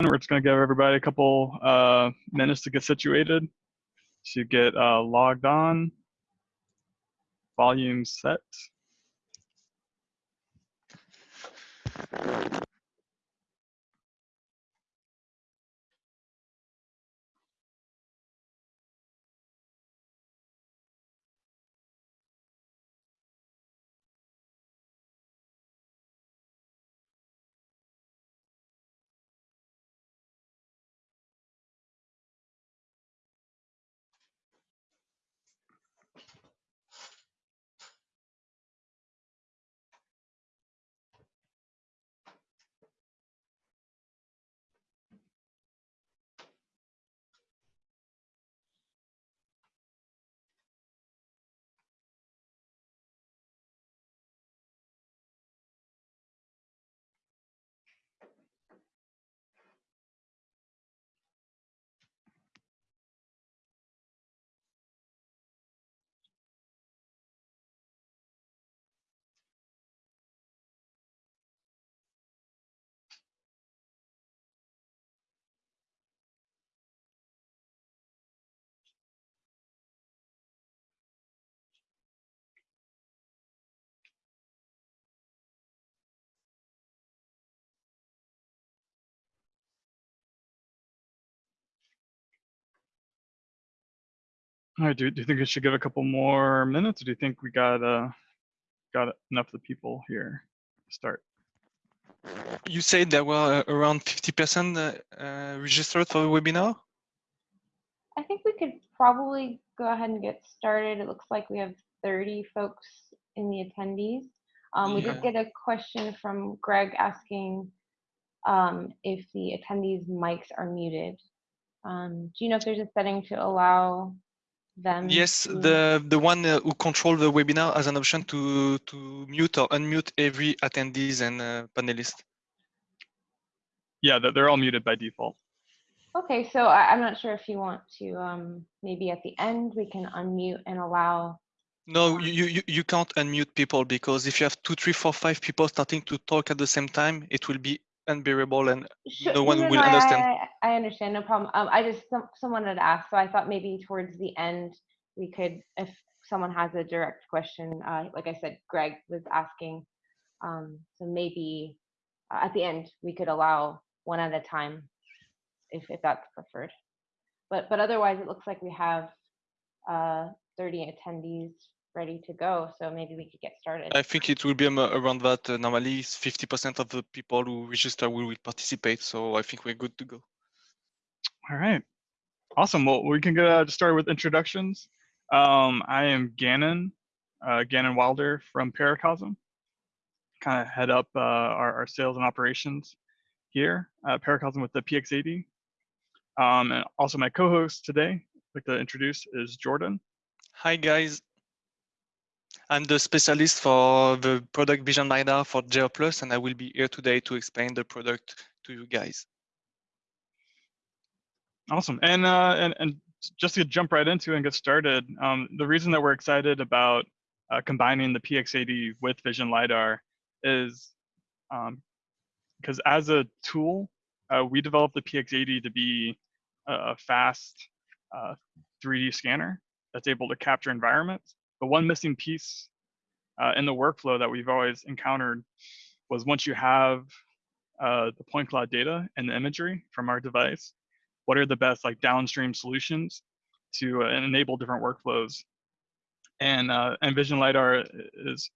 We're just going to give everybody a couple uh, minutes to get situated, to get uh, logged on, volume set. All right, do, do you think I should give a couple more minutes? Or do you think we got uh, got enough of the people here to start? You said there were uh, around 50% uh, uh, registered for the webinar? I think we could probably go ahead and get started. It looks like we have 30 folks in the attendees. Um, we did get a question from Greg asking um, if the attendees' mics are muted. Um, do you know if there's a setting to allow them? Yes, to- the the one uh, who control the webinar has an option to to mute or unmute every attendees and uh, panelist. Yeah, they're- they're all muted by default. Okay, so I, I'm not sure if you want to, um, maybe at the end, we can unmute and allow, No, you, you you can't unmute people because if you have two, three, four, five people starting to talk at the same time, it will be unbearable and Sure, no one will I- understand. I, I understand, no problem. Um, I just, some, someone had asked, so I thought maybe towards the end, we could, if someone has a direct question, uh, like I said, Greg was asking. Um, so maybe uh, at the end, we could allow one at a time, if, if that's preferred. But, but otherwise, it looks like we have, uh, thirty attendees ready to go, so maybe we could get started. I think it will be um, around that. Uh, normally, 50% of the people who register will, will participate. So I think we're good to go. All right, awesome. Well, we can get uh, start with introductions. Um, I am Gannon, uh, Gannon Wilder from Paracosm. Kind of head up uh, our, our sales and operations here at Paracosm with the PX80. Um, and also my co-host today, I'd like to introduce is Jordan. Hi guys. I'm the specialist for the product Vision LiDAR for Geo Plus, and I will be here today to explain the product to you guys. Awesome. And uh, and and just to jump right into and get started, um, the reason that we're excited about uh, combining the PX80 with Vision lidar is because as a tool, uh, we developed the PX80 to be a, a fast uh, 3D scanner that's able to capture environments. The one missing piece uh, in the workflow that we've always encountered was once you have uh, the point cloud data and the imagery from our device, what are the best like downstream solutions to uh, enable different workflows. And, uh, Vision LiDAR is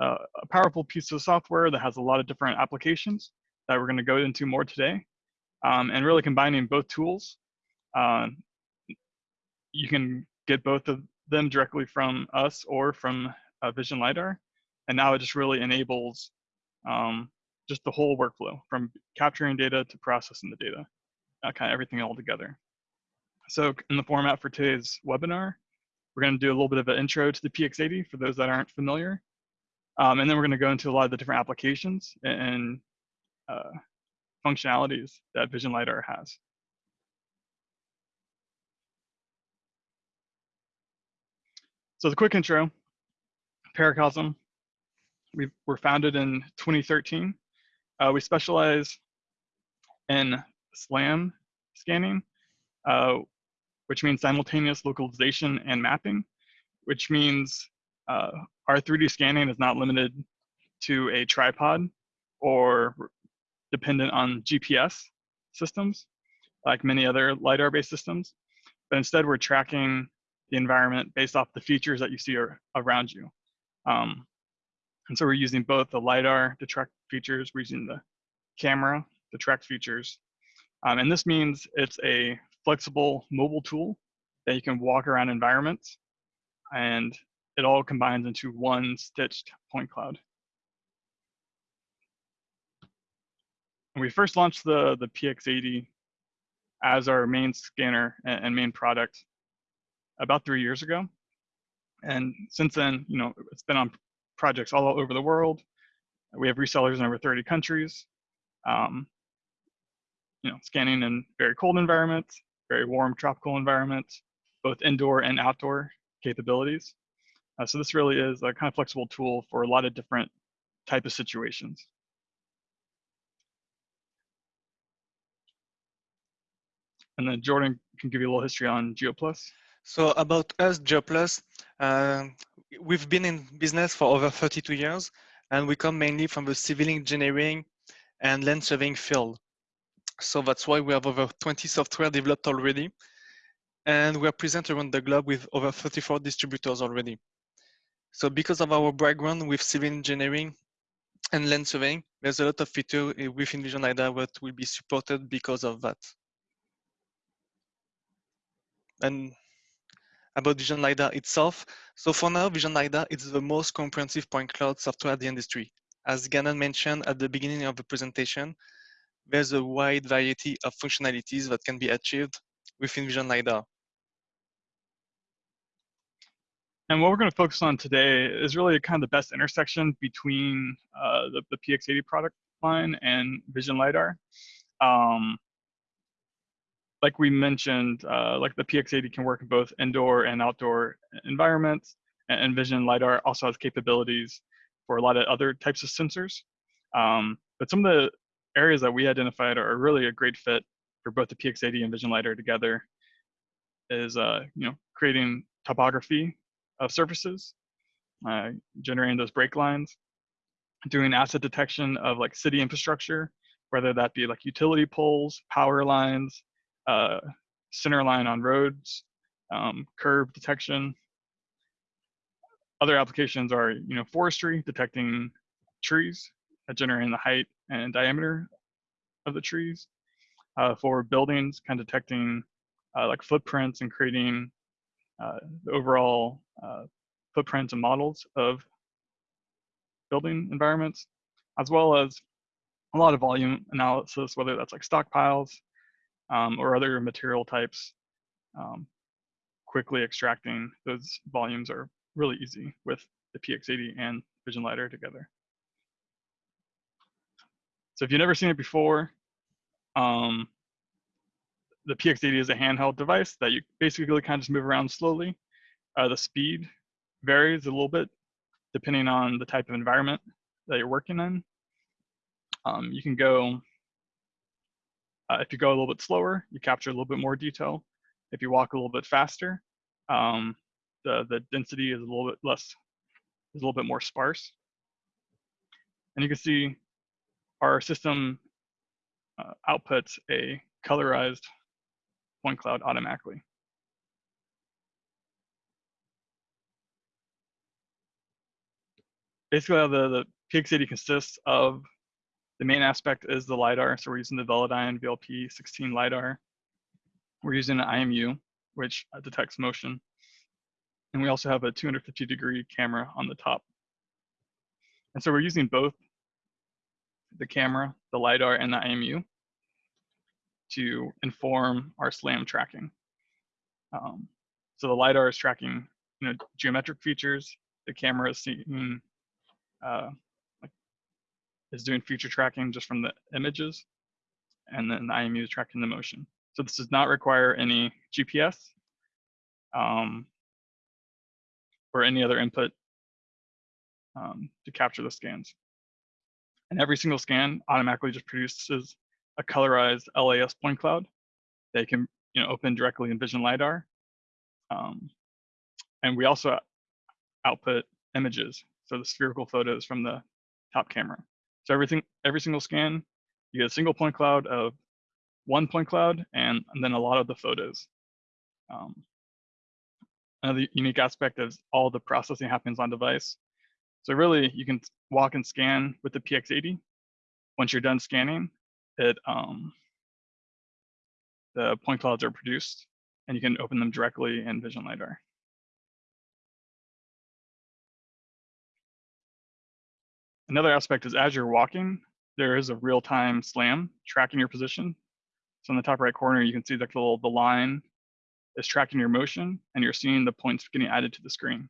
uh, a powerful piece of software that has a lot of different applications that we're gonna go into more today. Um, and really combining both tools, uh, you can get both of them directly from us or from uh, Vision LiDAR. And now it just really enables um, just the whole workflow from capturing data to processing the data uh, kind of everything all together. So in the format for today's webinar, we're going to do a little bit of an intro to the PX80 for those that aren't familiar. Um, and then we're going to go into a lot of the different applications and uh, functionalities that Vision LiDAR has. So the quick intro, Paracosm, we were founded in 2013. Uh, we specialize in SLAM scanning, uh, which means simultaneous localization and mapping, which means uh, our 3D scanning is not limited to a tripod or dependent on GPS systems, like many other LiDAR-based systems, but instead we're tracking the environment based off the features that you see are around you. Um, and so we're using both the LiDAR to track features, we're using the camera to track features. Um, and this means it's a flexible mobile tool that you can walk around environments and it all combines into one stitched point cloud. We first launched the, the PX80 as our main scanner and main product about three years ago. And since then, you know, it's been on projects all over the world. We have resellers in over 30 countries. Um, you know, scanning in very cold environments, very warm tropical environments, both indoor and outdoor capabilities. Uh, so this really is a kind of flexible tool for a lot of different type of situations. And then Jordan can give you a little history on GeoPlus. So about us, GeoPlus, uh, we've been in business for over 32 years, and we come mainly from the civil engineering and land surveying field. So that's why we have over 20 software developed already. And we are present around the globe with over 34 distributors already. So because of our background with civil engineering and land surveying, there's a lot of feature within Vision that will be supported because of that. And about Vision LiDAR itself. So for now, Vision LiDAR is the most comprehensive point cloud software in the industry. As Gannon mentioned at the beginning of the presentation, there's a wide variety of functionalities that can be achieved within Vision LiDAR. And what we're going to focus on today is really kind of the best intersection between uh, the, the PX80 product line and Vision LiDAR. Um, like we mentioned, uh, like the PX80 can work in both indoor and outdoor environments, and Vision LiDAR also has capabilities for a lot of other types of sensors. Um, but some of the areas that we identified are really a great fit for both the PX80 and Vision LiDAR together is, uh, you know, creating topography of surfaces, uh, generating those break lines, doing asset detection of like city infrastructure, whether that be like utility poles, power lines, uh, center line on roads, um, curb detection. Other applications are, you know, forestry, detecting trees, generating the height and diameter of the trees. Uh, for buildings, kind of detecting uh, like footprints and creating uh, the overall uh, footprints and models of building environments, as well as a lot of volume analysis, whether that's like stockpiles, um, or other material types, um, quickly extracting those volumes are really easy with the PX80 and Vision LiDAR together. So if you've never seen it before, um, the PX80 is a handheld device that you basically kind of just move around slowly. Uh, the speed varies a little bit depending on the type of environment that you're working in. Um, you can go uh, if you go a little bit slower, you capture a little bit more detail. If you walk a little bit faster, um, the, the density is a little bit less, is a little bit more sparse. And you can see our system uh, outputs a colorized point cloud automatically. Basically, the, the PX80 consists of the main aspect is the LiDAR. So we're using the Velodyne VLP16 LiDAR. We're using an IMU, which uh, detects motion. And we also have a 250 degree camera on the top. And so we're using both the camera, the LiDAR, and the IMU to inform our SLAM tracking. Um, so the LiDAR is tracking you know, geometric features. The camera is seeing uh, is doing feature tracking just from the images, and then the IMU is tracking the motion. So this does not require any GPS um, or any other input um, to capture the scans. And every single scan automatically just produces a colorized LAS point cloud. They can you know open directly in Vision lidar, um, and we also output images, so the spherical photos from the top camera. So everything, every single scan, you get a single point cloud of one point cloud, and, and then a lot of the photos. Um, another unique aspect is all the processing happens on device. So really, you can walk and scan with the PX80. Once you're done scanning, it um, the point clouds are produced, and you can open them directly in Vision LiDAR. Another aspect is as you're walking, there is a real-time SLAM tracking your position. So in the top right corner, you can see the little the line is tracking your motion, and you're seeing the points getting added to the screen.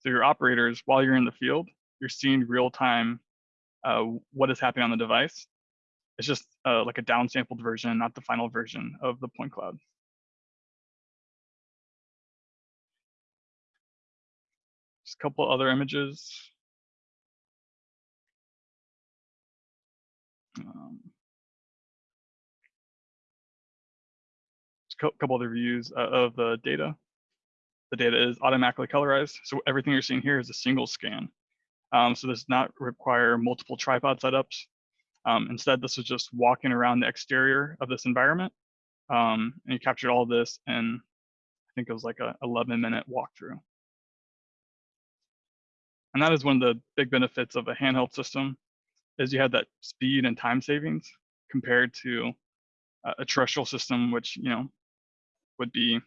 So your operators, while you're in the field, you're seeing real-time uh, what is happening on the device. It's just uh, like a downsampled version, not the final version of the point cloud. Just a couple other images. Um, a couple other views uh, of the data. The data is automatically colorized. So everything you're seeing here is a single scan. Um, so this does not require multiple tripod setups. Um, instead, this is just walking around the exterior of this environment. Um, and you captured all this in, I think it was like a 11 minute walkthrough. And that is one of the big benefits of a handheld system is you have that speed and time savings compared to a terrestrial system, which, you know, would be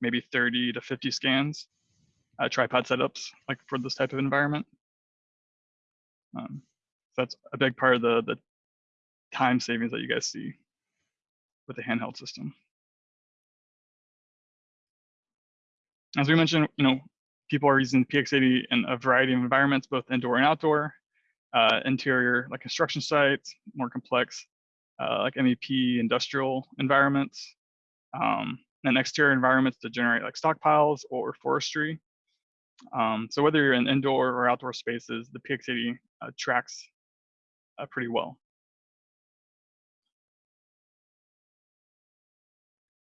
maybe 30 to 50 scans, uh, tripod setups, like for this type of environment. Um, so that's a big part of the, the time savings that you guys see with the handheld system. As we mentioned, you know, people are using PX80 in a variety of environments, both indoor and outdoor uh, interior like construction sites, more complex uh, like MEP industrial environments, um, and exterior environments to generate like stockpiles or forestry. Um, so whether you're in indoor or outdoor spaces, the PX80 uh, tracks uh, pretty well.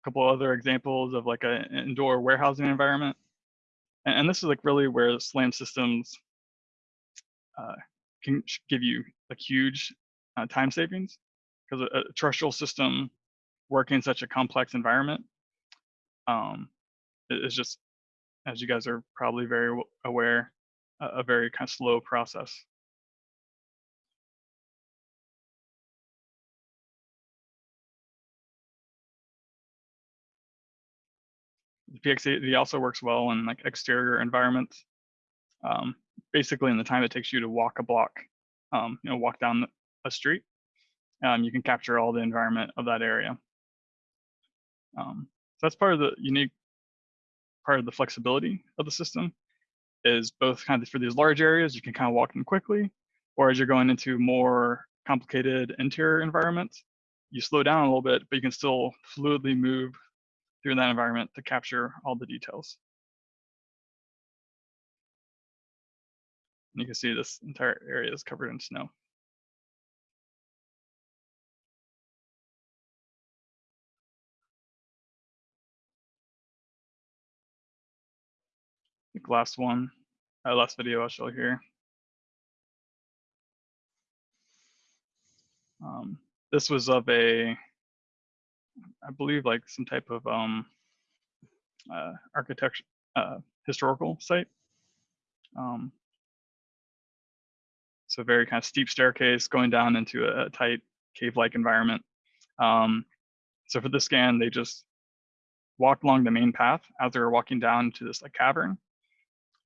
A couple other examples of like an indoor warehousing environment. And, and, this is like really where SLAM systems uh, can give you a huge uh, time savings because a, a, terrestrial system working in such a complex environment um, is just, as you guys are probably very aware, a, a very kind of slow process. The PX80 also works well in like exterior environments. Um, basically in the time it takes you to walk a block, um, you know, walk down a street, um, you can capture all the environment of that area. Um, so that's part of the unique part of the flexibility of the system is both kind of for these large areas, you can kind of walk in quickly, or as you're going into more complicated interior environments, you slow down a little bit, but you can still fluidly move through that environment to capture all the details. And you can see this entire area is covered in snow. Last one, uh, last video I'll show here. Um, this was of a, I believe like some type of um, uh, architecture, uh, historical site. Um, so very kind of steep staircase going down into a tight cave-like environment. Um, so for the scan, they just walked along the main path as they were walking down to this like cavern.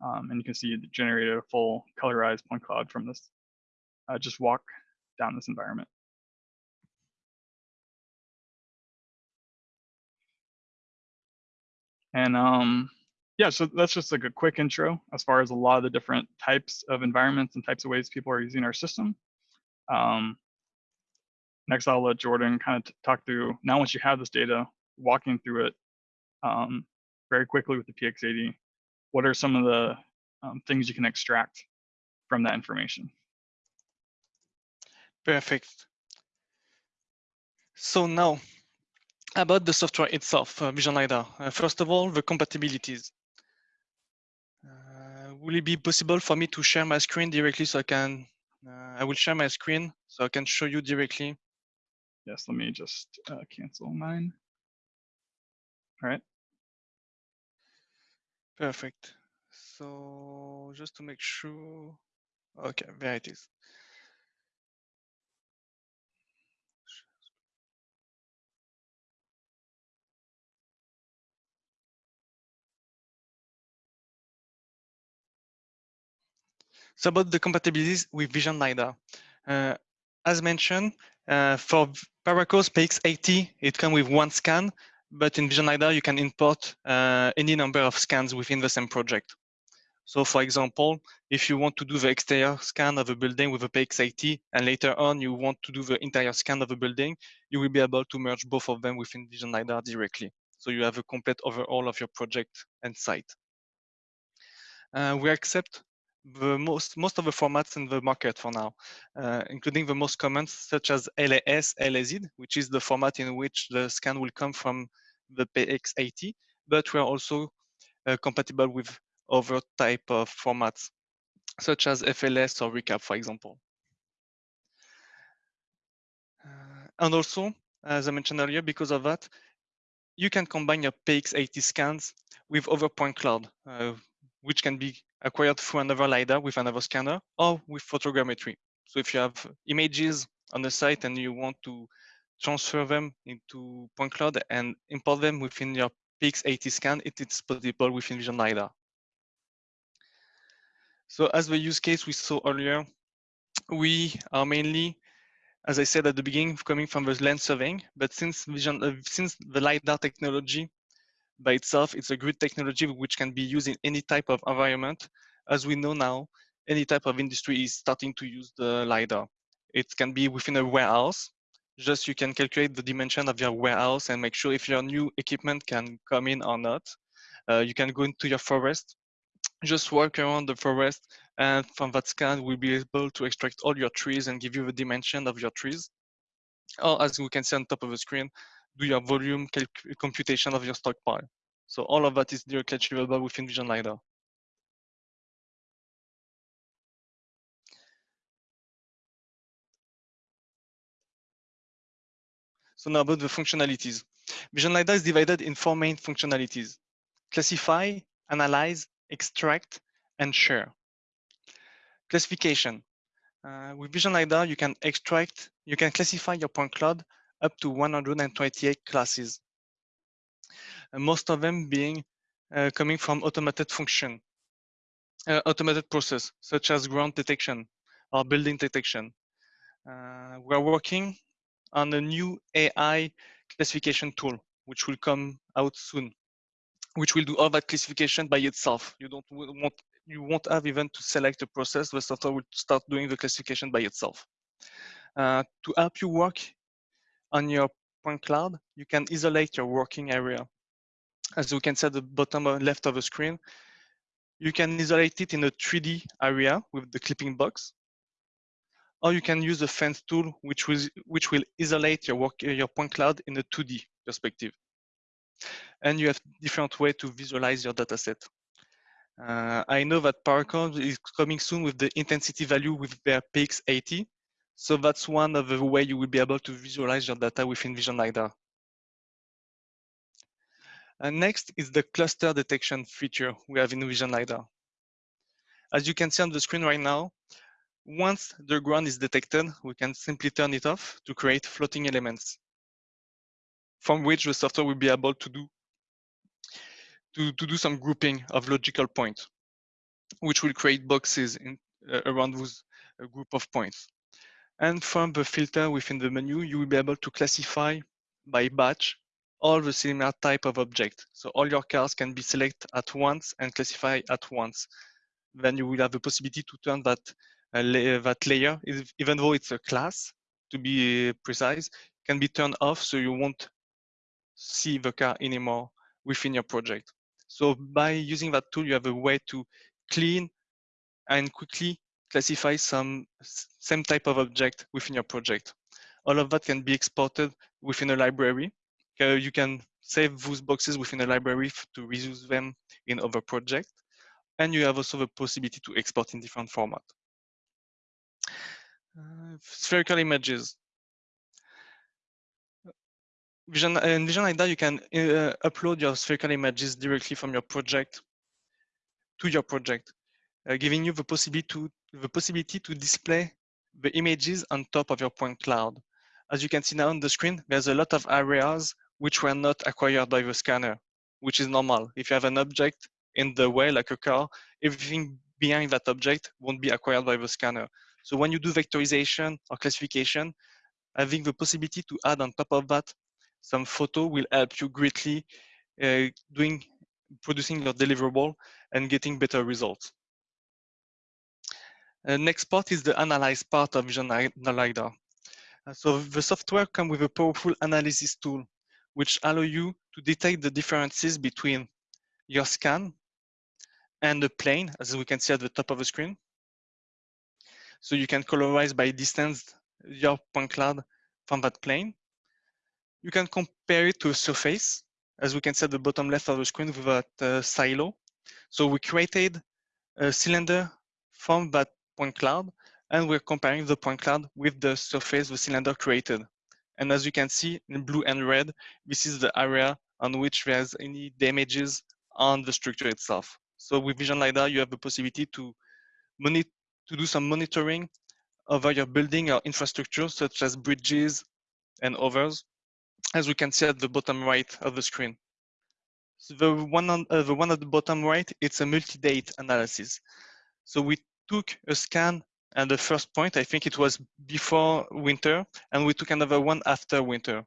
Um, and you can see it generated a full colorized point cloud from this, uh, just walk down this environment. And um, yeah, so that's just like a quick intro as far as a lot of the different types of environments and types of ways people are using our system. Um, next, I'll let Jordan kind of talk through, now once you have this data, walking through it um, very quickly with the PX80, what are some of the um, things you can extract from that information? Perfect. So now, about the software itself, uh, Vision LiDAR. Uh, first of all, the compatibilities. Will it be possible for me to share my screen directly so I can, uh, I will share my screen so I can show you directly. Yes, let me just uh, cancel mine. All right. Perfect. So just to make sure, okay, there it is. So about the compatibilities with Vision LiDAR. Uh, as mentioned, uh, for Paracosm PX80, it comes with one scan, but in Vision LiDAR, you can import uh, any number of scans within the same project. So for example, if you want to do the exterior scan of a building with a PX80, and later on you want to do the interior scan of a building, you will be able to merge both of them within Vision LiDAR directly. So you have a complete overall of your project and site. Uh, we accept the most most of the formats in the market for now, uh, including the most common such as LAS, LAZ, which is the format in which the scan will come from the PX80, but we are also uh, compatible with other type of formats, such as FLS or ReCap, for example. Uh, and also, as I mentioned earlier, because of that, you can combine your PX80 scans with other point cloud, uh, which can be acquired through another LiDAR with another scanner or with photogrammetry. So if you have images on the site and you want to transfer them into point cloud and import them within your PX80 scan, it is possible within Vision LiDAR. So as the use case we saw earlier, we are mainly, as I said at the beginning, coming from the land surveying, but since Vision, uh, since the LiDAR technology by itself, it's a great technology which can be used in any type of environment. As we know now, any type of industry is starting to use the LiDAR. It can be within a warehouse. Just you can calculate the dimension of your warehouse and make sure if your new equipment can come in or not. Uh, you can go into your forest, just walk around the forest, and from that scan, we'll be able to extract all your trees and give you the dimension of your trees. Or as we can see on top of the screen, do your volume computation of your stockpile. So all of that is directly achievable within Vision LiDAR. So now about the functionalities. Vision LiDAR is divided in four main functionalities. Classify, analyze, extract, and share. Classification. Uh, with Vision LiDAR, you can extract, you can classify your point cloud up to 128 classes. And most of them being uh, coming from automated function, uh, automated process, such as ground detection or building detection. Uh, we're working on a new AI classification tool, which will come out soon, which will do all that classification by itself. You don't want you won't have even to select a process. The software will start doing the classification by itself. Uh, to help you work on your point cloud, you can isolate your working area. As we can see at the bottom left of the screen, you can isolate it in a 3D area with the clipping box, or you can use the fence tool, which will, which will isolate your, work, your point cloud in a 2D perspective. And you have different way to visualize your dataset. Uh, I know that Paracosm is coming soon with the intensity value with their PX80. So that's one of the way you will be able to visualize your data within Vision LiDAR. And next is the cluster detection feature we have in Vision LiDAR. As you can see on the screen right now, once the ground is detected, we can simply turn it off to create floating elements from which the software will be able to do to, to do some grouping of logical points, which will create boxes in, uh, around those uh, group of points. And from the filter within the menu, you will be able to classify by batch all the similar type of object. So all your cars can be selected at once and classify at once. Then you will have the possibility to turn that uh, la that layer, even though it's a class, to be precise, can be turned off so you won't see the car anymore within your project. So by using that tool, you have a way to clean and quickly classify some same type of object within your project. All of that can be exported within a library. Uh, you can save those boxes within a library to reuse them in other projects. And you have also the possibility to export in different formats. Uh, spherical images. Vision, in Vision LiDAR, you can uh, upload your spherical images directly from your project to your project, uh, giving you the possibility to the possibility to display the images on top of your point cloud. As you can see now on the screen, there's a lot of areas which were not acquired by the scanner, which is normal. If you have an object in the way, like a car, everything behind that object won't be acquired by the scanner. So when you do vectorization or classification, having the possibility to add on top of that some photo will help you greatly uh, doing producing your deliverable and getting better results. Uh, next part is the analyze part of Vision LiDAR. Uh, so the software comes with a powerful analysis tool, which allow you to detect the differences between your scan and the plane, as we can see at the top of the screen. So you can colorize by distance your point cloud from that plane. You can compare it to a surface, as we can see at the bottom left of the screen with that uh, silo. So we created a cylinder from that point cloud, and we're comparing the point cloud with the surface the cylinder created. And as you can see in blue and red, this is the area on which there's any damages on the structure itself. So with Vision LiDAR, you have the possibility to, monitor to do some monitoring over your building or infrastructure, such as bridges and others, as we can see at the bottom right of the screen. So the one on uh, the one at the bottom right, it's a multi-date analysis. So we took a scan and the first point, I think it was before winter, and we took another one after winter.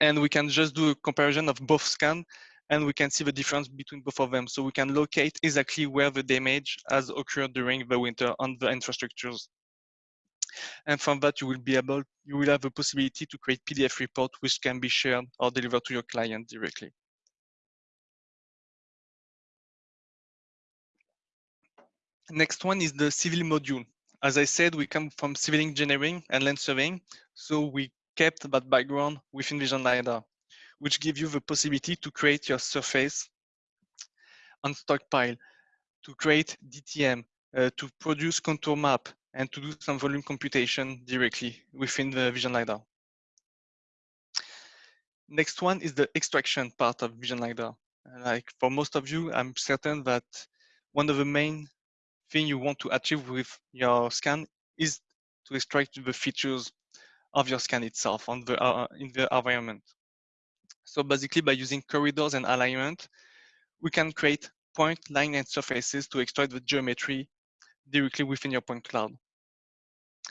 And we can just do a comparison of both scan and we can see the difference between both of them. So we can locate exactly where the damage has occurred during the winter on the infrastructures. And from that, you will be able, you will have the possibility to create PDF report, which can be shared or delivered to your client directly. Next one is the civil module. As I said, we come from civil engineering and land surveying, so we kept that background within Vision LiDAR, which gives you the possibility to create your surface on stockpile, to create DTM, uh, to produce contour map, and to do some volume computation directly within the Vision LiDAR. Next one is the extraction part of Vision LiDAR. Like for most of you, I'm certain that one of the main thing you want to achieve with your scan is to extract the features of your scan itself on the, uh, in the environment. So basically by using corridors and alignment, we can create point, line, and surfaces to extract the geometry directly within your point cloud.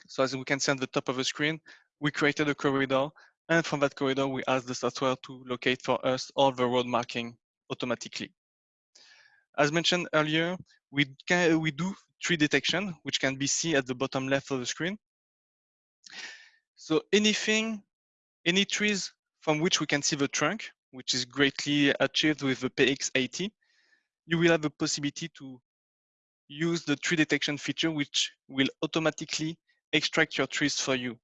So as we can see on the top of the screen, we created a corridor, and from that corridor, we asked the software to locate for us all the road marking automatically. As mentioned earlier, we, can, we do tree detection, which can be seen at the bottom left of the screen. So anything, any trees from which we can see the trunk, which is greatly achieved with the PX80, you will have the possibility to use the tree detection feature, which will automatically extract your trees for you.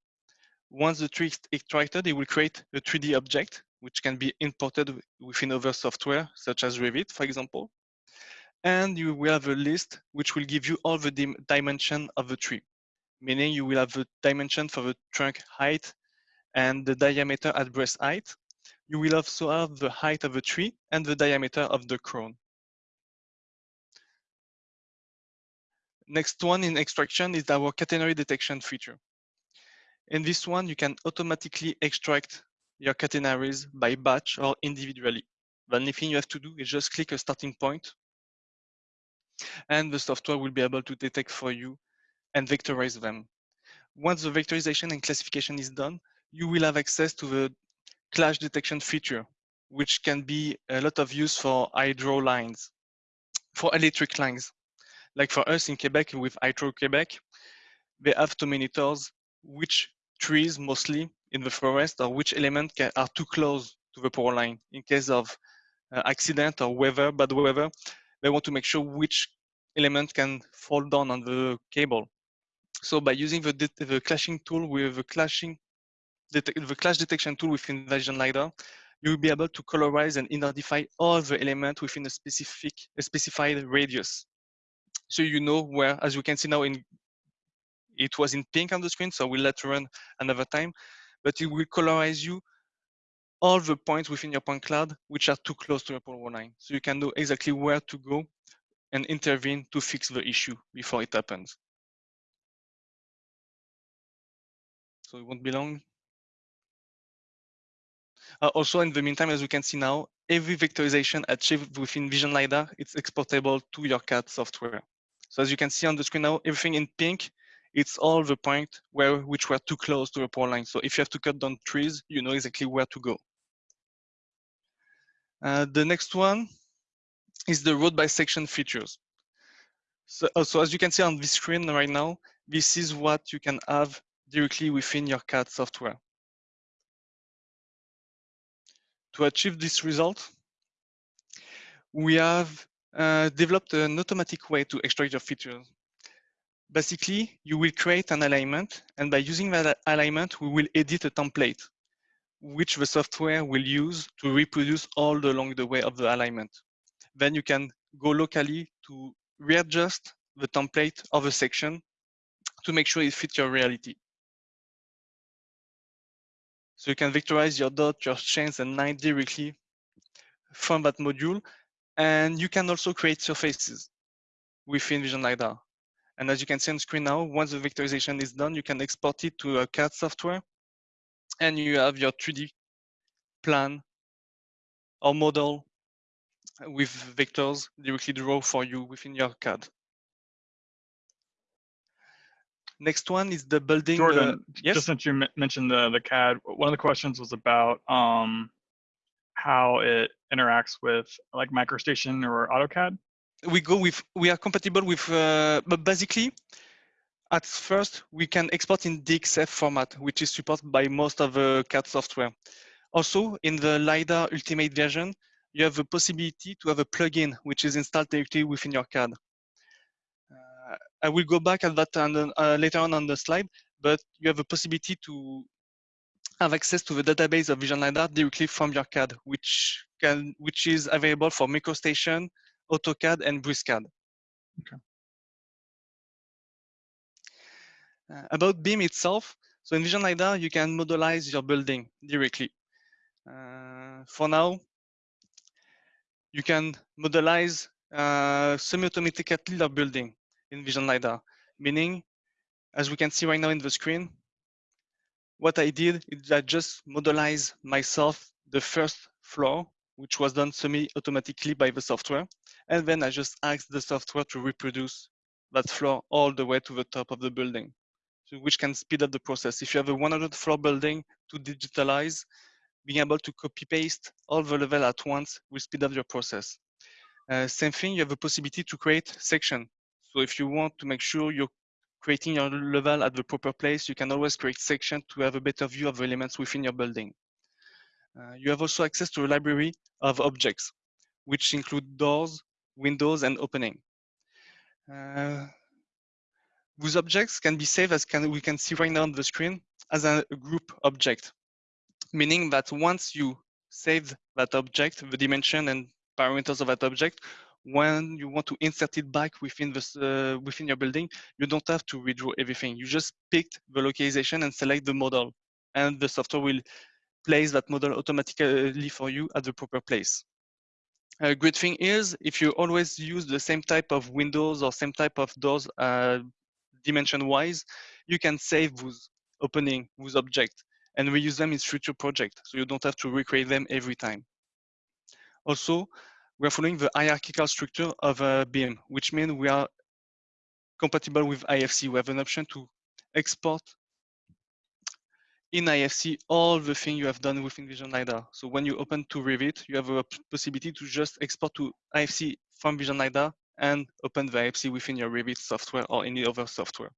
Once the tree is extracted, it will create a 3D object, which can be imported within other software, such as Revit, for example and you will have a list which will give you all the dim dimension of the tree, meaning you will have the dimension for the trunk height and the diameter at breast height. You will also have the height of the tree and the diameter of the crown. Next one in extraction is our catenary detection feature. In this one, you can automatically extract your catenaries by batch or individually. The only thing you have to do is just click a starting point and the software will be able to detect for you and vectorize them. Once the vectorization and classification is done, you will have access to the clash detection feature, which can be a lot of use for hydro lines, for electric lines. Like for us in Quebec with Hydro-Quebec, they have to monitor which trees mostly in the forest or which element are too close to the power line in case of uh, accident or weather, bad weather, they want to make sure which element can fall down on the cable. So by using the, the clashing tool with the clashing the clash detection tool within Vision LiDAR, you will be able to colorize and identify all the elements within a specific, a specified radius. So you know where, as you can see now in, it was in pink on the screen, so we'll let run another time, but it will colorize you all the points within your point cloud which are too close to your polar line. So you can know exactly where to go and intervene to fix the issue before it happens. So it won't be long. Uh, also, in the meantime, as you can see now, every vectorization achieved within Vision LiDAR, it's exportable to your CAD software. So as you can see on the screen now, everything in pink, it's all the point where which were too close to the power line. So if you have to cut down trees, you know exactly where to go. Uh, the next one is the road bisection features. So, uh, so as you can see on this screen right now, this is what you can have directly within your CAD software. To achieve this result, we have uh, developed an automatic way to extract your features. Basically, you will create an alignment, and by using that alignment, we will edit a template which the software will use to reproduce all along the way of the alignment. Then you can go locally to readjust the template of a section to make sure it fits your reality. So you can vectorize your dot, your chains and line directly from that module. And you can also create surfaces within Vision LiDAR. And as you can see on screen now, once the vectorization is done, you can export it to a CAD software and you have your 3D plan or model with vectors directly draw for you within your CAD. Next one is the building. Jordan, yes? just since you mentioned the, the CAD, one of the questions was about um, how it interacts with like MicroStation or AutoCAD. We go with, we are compatible with, uh, but basically, at first, we can export in DXF format, which is supported by most of the CAD software. Also, in the LiDAR Ultimate version, you have the possibility to have a plugin which is installed directly within your CAD. Uh, I will go back at that and, uh, later on on the slide, but you have a possibility to have access to the database of Vision LiDAR directly from your CAD, which can which is available for MicroStation, AutoCAD, and BricsCAD. Okay. Uh, about BIM itself, so in Vision LiDAR, you can modelize your building directly. Uh, for now, you can modelize uh, semi-automatically your building in Vision LiDAR, meaning, as we can see right now in the screen, what I did is I just modelize myself the first floor, which was done semi-automatically by the software. And then I just asked the software to reproduce that floor all the way to the top of the building which can speed up the process. If you have a 100 floor building to digitalize, being able to copy paste all the level at once will speed up your process. Uh, same thing, you have a possibility to create section. So if you want to make sure you're creating your level at the proper place, you can always create section to have a better view of the elements within your building. Uh, you have also access to a library of objects, which include doors, windows, and opening. Uh, those objects can be saved as can, we can see right now on the screen as a group object, meaning that once you save that object, the dimension and parameters of that object, when you want to insert it back within uh, within your building, you don't have to redraw everything. You just pick the localization and select the model, and the software will place that model automatically for you at the proper place. A great thing is if you always use the same type of windows or same type of doors uh, dimension wise, you can save those opening, those objects and reuse them in future projects. So you don't have to recreate them every time. Also, we're following the hierarchical structure of a BIM, which means we are compatible with IFC. We have an option to export in IFC all the things you have done within Vision LiDAR. So when you open to Revit, you have a possibility to just export to IFC from Vision LiDAR and open the IFC within your Revit software or any other software.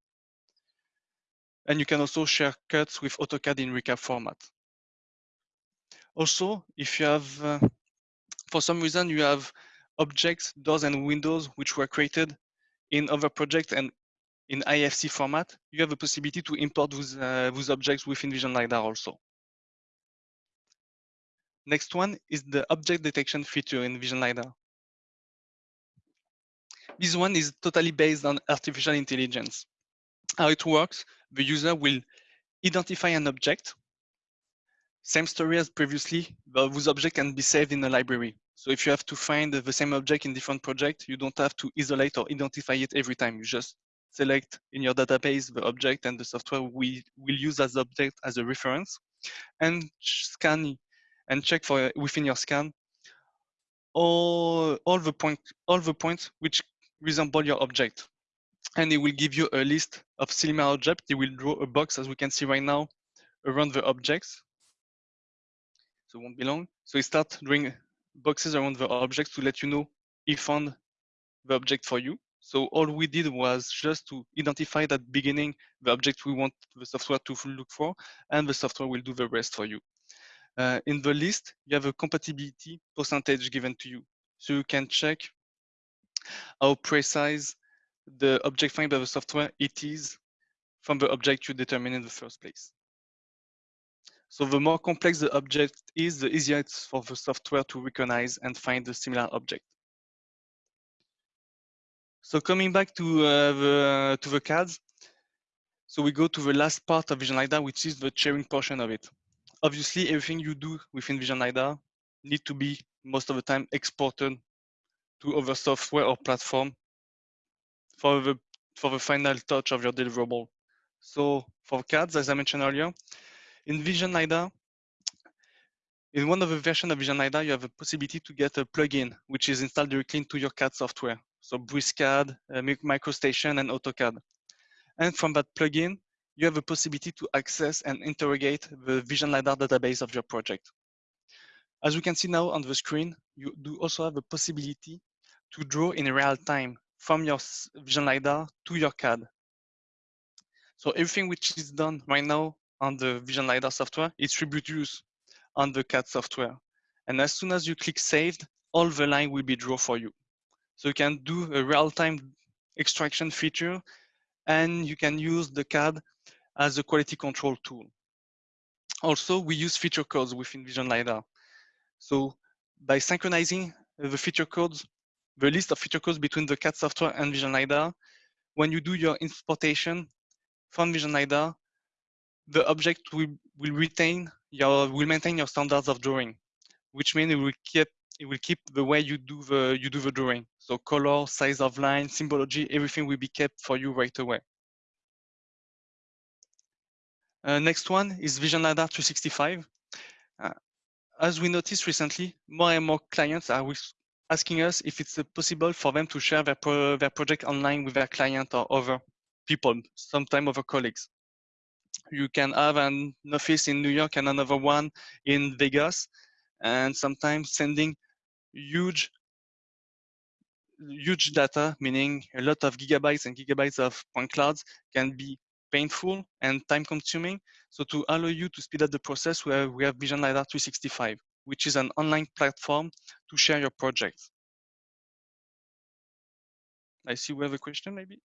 And you can also share cuts with AutoCAD in recap format. Also, if you have, uh, for some reason, you have objects, doors, and windows which were created in other projects and in IFC format, you have a possibility to import those, uh, those objects within Vision LiDAR also. Next one is the object detection feature in Vision LiDAR. This one is totally based on artificial intelligence. How it works, the user will identify an object. Same story as previously, those objects can be saved in a library. So if you have to find the same object in different projects, you don't have to isolate or identify it every time. You just select in your database the object and the software we will use as object as a reference and scan and check for within your scan all, all the point all the points which resemble your object. And it will give you a list of similar objects. It will draw a box as we can see right now around the objects. So it won't be long. So it start drawing boxes around the objects to let you know he found the object for you. So all we did was just to identify that beginning the object we want the software to look for and the software will do the rest for you. Uh, in the list, you have a compatibility percentage given to you. So you can check how precise the object find by the software it is from the object you determine in the first place. So the more complex the object is, the easier it's for the software to recognize and find the similar object. So coming back to uh, the to the CADs, so we go to the last part of Vision LiDAR, which is the sharing portion of it obviously everything you do within Vision LiDAR need to be most of the time exported to other software or platform for the for the final touch of your deliverable. So for CADs, as I mentioned earlier, in Vision LiDAR, in one of the versions of Vision LiDAR, you have a possibility to get a plugin, which is installed directly into your CAD software. So BricsCAD, uh, MicroStation, and AutoCAD. And from that plugin, you have a possibility to access and interrogate the Vision LiDAR database of your project. As we can see now on the screen, you do also have a possibility to draw in real time from your Vision LiDAR to your CAD. So everything which is done right now on the Vision LiDAR software is reproduced on the CAD software. And as soon as you click saved, all the line will be drawn for you. So you can do a real-time extraction feature and you can use the CAD as a quality control tool. Also, we use feature codes within Vision LiDAR. So by synchronizing the feature codes, the list of feature codes between the CAD software and Vision LiDAR, when you do your importation from Vision LiDAR, the object will, will retain your will maintain your standards of drawing, which means it will keep it will keep the way you do the you do the drawing. So color, size of line, symbology, everything will be kept for you right away. Uh, next one is Vision LiDAR 365. Uh, as we noticed recently, more and more clients are asking us if it's possible for them to share their, pro their project online with their client or other people, sometimes other colleagues. You can have an office in New York and another one in Vegas, and sometimes sending huge huge data, meaning a lot of gigabytes and gigabytes of point clouds can be painful and time consuming. So to allow you to speed up the process, we have, we have Vision LiDAR 365, which is an online platform to share your projects. I see we have a question maybe.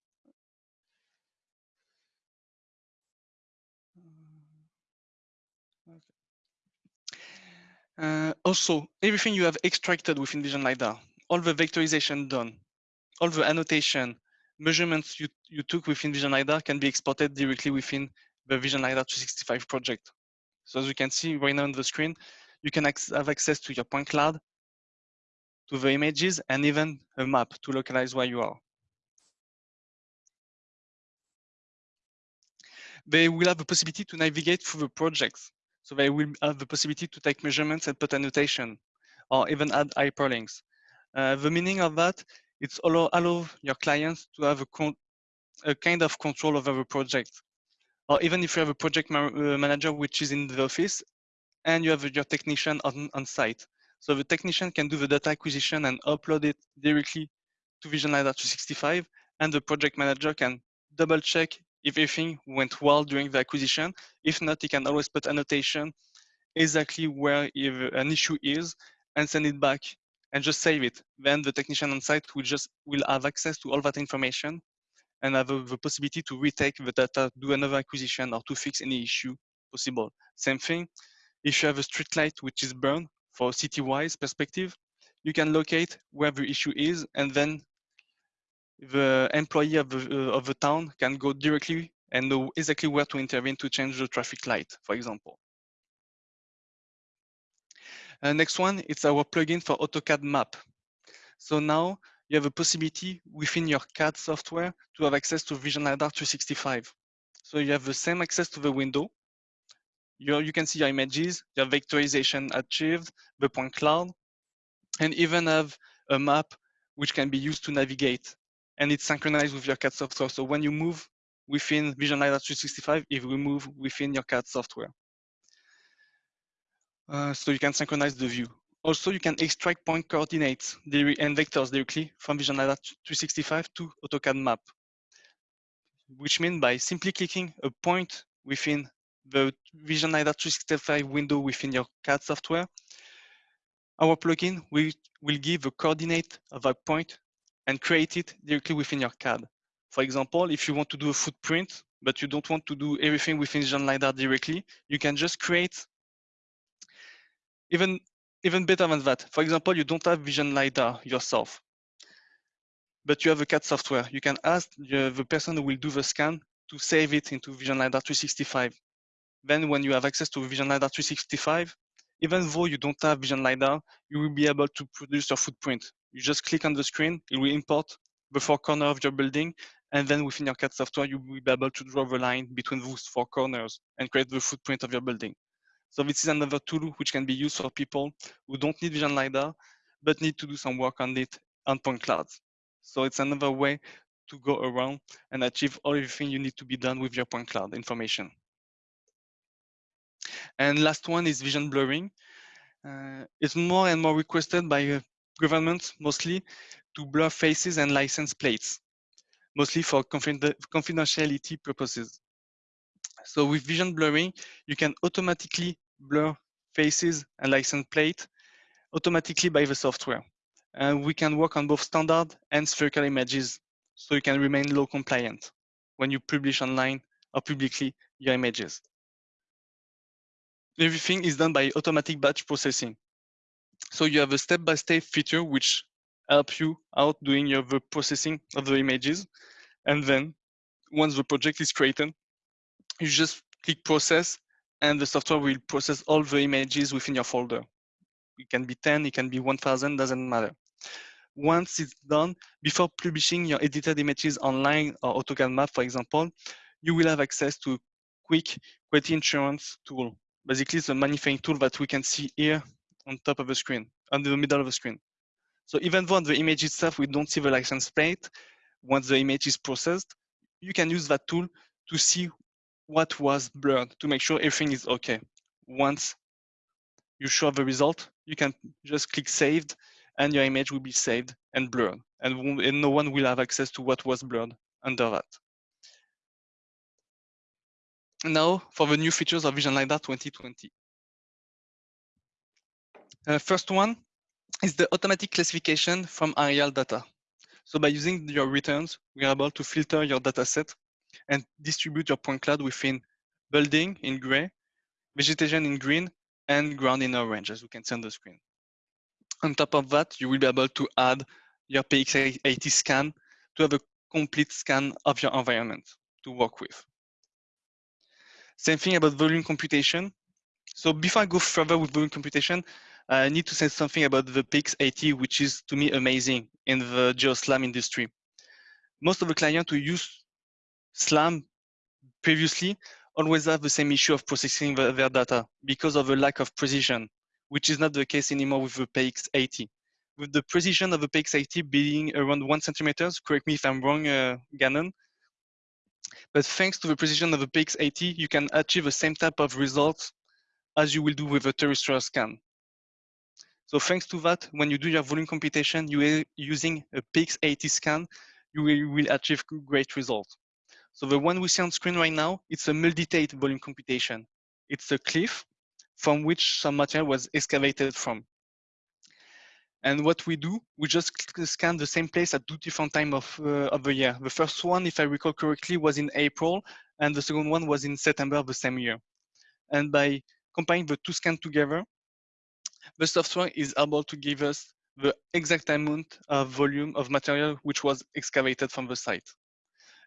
Uh, also, everything you have extracted within Vision LiDAR, all the vectorization done, all the annotation, measurements you, you took within Vision LiDAR can be exported directly within the Vision LiDAR 265 project. So as you can see right now on the screen, you can have access to your point cloud, to the images, and even a map to localize where you are. They will have the possibility to navigate through the projects. So they will have the possibility to take measurements and put annotation, or even add hyperlinks. Uh, the meaning of that it's allow, allow your clients to have a, a kind of control over the project. Or even if you have a project ma uh, manager which is in the office and you have your technician on, on site. So the technician can do the data acquisition and upload it directly to Vision LiDAR 365 and the project manager can double check if everything went well during the acquisition. If not, he can always put annotation exactly where an issue is and send it back and just save it. Then the technician on site will just will have access to all that information and have uh, the possibility to retake the data, do another acquisition, or to fix any issue possible. Same thing, if you have a street light which is burned for city-wise perspective, you can locate where the issue is, and then the employee of the, uh, of the town can go directly and know exactly where to intervene to change the traffic light, for example. Uh, next one, it's our plugin for AutoCAD map. So now you have a possibility within your CAD software to have access to Vision LiDAR 365. So you have the same access to the window. You, you can see your images, your vectorization achieved, the point cloud, and even have a map which can be used to navigate. And it's synchronized with your CAD software. So when you move within Vision LiDAR 365, it will move within your CAD software. Uh, so you can synchronize the view. Also, you can extract point coordinates and vectors directly from Vision LiDAR 365 to AutoCAD map, which means by simply clicking a point within the Vision LiDAR 365 window within your CAD software, our plugin will, will give a coordinate of a point and create it directly within your CAD. For example, if you want to do a footprint, but you don't want to do everything within Vision LiDAR directly, you can just create even even better than that. For example, you don't have Vision LiDAR yourself, but you have a CAD software. You can ask the, the person who will do the scan to save it into Vision LiDAR 365. Then when you have access to Vision LiDAR 365, even though you don't have Vision LiDAR, you will be able to produce your footprint. You just click on the screen, it will import the four corners of your building, and then within your CAD software, you will be able to draw the line between those four corners and create the footprint of your building. So this is another tool which can be used for people who don't need Vision LiDAR, but need to do some work on it on point clouds. So it's another way to go around and achieve all everything you need to be done with your point cloud information. And last one is vision blurring. Uh, it's more and more requested by uh, governments mostly to blur faces and license plates, mostly for confidentiality purposes. So with vision blurring, you can automatically blur faces and license plate automatically by the software. And we can work on both standard and spherical images so you can remain law compliant when you publish online or publicly your images. Everything is done by automatic batch processing. So you have a step-by-step -step feature which help you out doing your the processing of the images. And then once the project is created, you just click process and the software will process all the images within your folder. It can be 10, it can be 1000, doesn't matter. Once it's done, before publishing your edited images online or AutoCAD map, for example, you will have access to a quick quality assurance tool. Basically, it's a manufacturing tool that we can see here on top of the screen, on the middle of the screen. So even though on the image itself, we don't see the license plate, once the image is processed, you can use that tool to see what was blurred to make sure everything is okay. Once you show the result, you can just click saved and your image will be saved and blurred and, and no one will have access to what was blurred under that. Now for the new features of Vision LiDAR 2020. Uh, first one is the automatic classification from aerial data. So by using your returns, we are able to filter your data set and distribute your point cloud within building in gray, vegetation in green, and ground in orange, as we can see on the screen. On top of that, you will be able to add your PX80 scan to have a complete scan of your environment to work with. Same thing about volume computation. So before I go further with volume computation, I need to say something about the PX80, which is to me amazing in the GeoSLAM industry. Most of the clients who use SLAM previously always have the same issue of processing the, their data because of a lack of precision, which is not the case anymore with the PX80. With the precision of the PX80 being around one centimeters, correct me if I'm wrong, uh, Gannon, but thanks to the precision of the PX80, you can achieve the same type of results as you will do with a terrestrial scan. So thanks to that, when you do your volume computation, you are using a PX80 scan, you will, achieve great results. So the one we see on screen right now, it's a multi-date volume computation. It's a cliff from which some material was excavated from. And what we do, we just scan the same place at two different time of, uh, of the year. The first one, if I recall correctly, was in April, and the second one was in September the same year. And by combining the two scans together, the software is able to give us the exact amount of volume of material which was excavated from the site.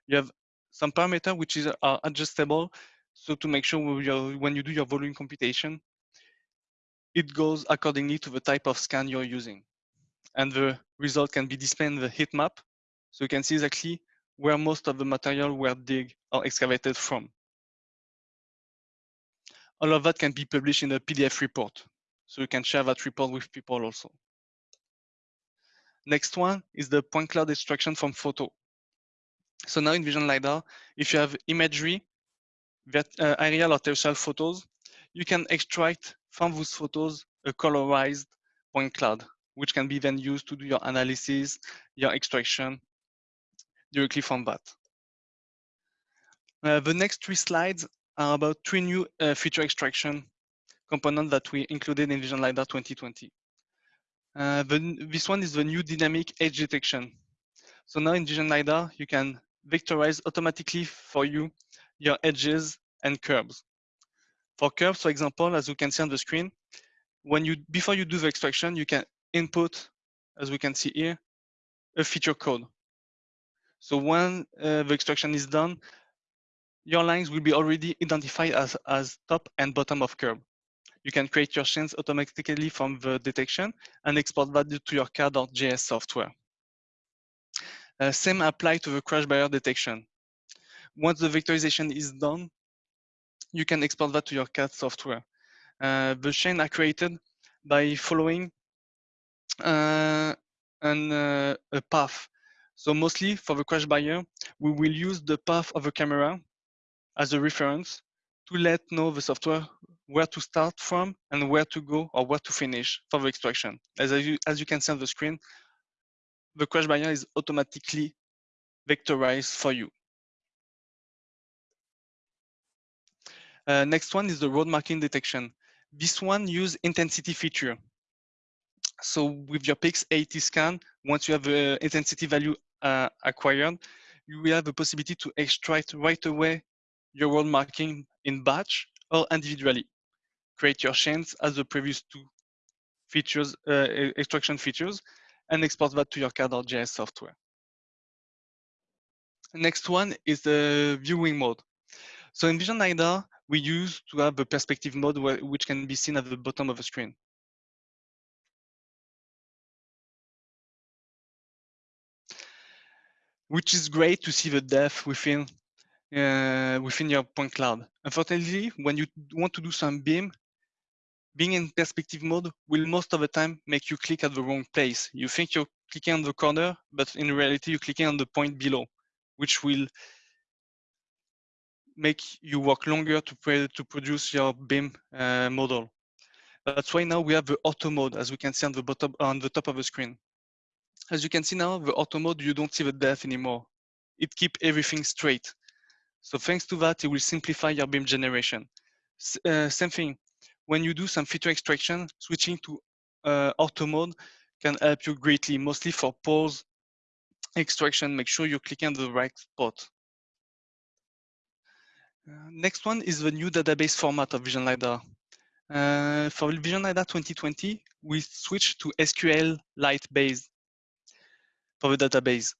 You have some parameter which is are adjustable. So to make sure when you do your volume computation, it goes accordingly to the type of scan you're using. And the result can be displayed in the heat map. So you can see exactly where most of the material were dig or excavated from. All of that can be published in a PDF report. So you can share that report with people also. Next one is the point cloud extraction from photo. So now in Vision LiDAR, if you have imagery, that, uh, aerial or terrestrial photos, you can extract from those photos a colorized point cloud, which can be then used to do your analysis, your extraction directly from that. Uh, the next three slides are about three new uh, feature extraction components that we included in Vision LiDAR 2020. Uh, the, this one is the new dynamic edge detection. So now in Vision LiDAR, you can vectorize automatically for you your edges and curves. For curves, for example, as you can see on the screen, when you before you do the extraction, you can input, as we can see here, a feature code. So when uh, the extraction is done, your lines will be already identified as, as top and bottom of curve. You can create your chains automatically from the detection and export that to your CAD.js software. Uh, same apply to the crash barrier detection. Once the vectorization is done, you can export that to your CAD software. Uh, the chain are created by following uh, an, uh, a path. So mostly for the crash barrier, we will use the path of the camera as a reference to let know the software where to start from and where to go or where to finish for the extraction. As you, as you can see on the screen, the crash barrier is automatically vectorized for you. Uh, next one is the road marking detection. This one use intensity feature. So with your PX80 scan, once you have the intensity value uh, acquired, you will have the possibility to extract right away your road marking in batch or individually. Create your chains as the previous two features, uh, extraction features, and export that to your CAD.js software. Next one is the viewing mode. So in Vision LiDAR, we use to have a perspective mode which can be seen at the bottom of the screen. Which is great to see the depth within uh, within your point cloud. Unfortunately, when you want to do some BIM, being in perspective mode will most of the time make you click at the wrong place. You think you're clicking on the corner, but in reality, you're clicking on the point below, which will make you work longer to, to produce your BIM uh, model. That's why now we have the ortho mode, as we can see on the bottom on the top of the screen. As you can see now, the ortho mode, you don't see the depth anymore. It keep everything straight. So thanks to that, it will simplify your BIM generation. S uh, same thing, when you do some feature extraction, switching to uh, ortho mode can help you greatly, mostly for pose extraction. Make sure you click on the right spot. Uh, next one is the new database format of Vision LiDAR. Uh, for Vision LiDAR 2020, we switched to SQL Lite base for the database,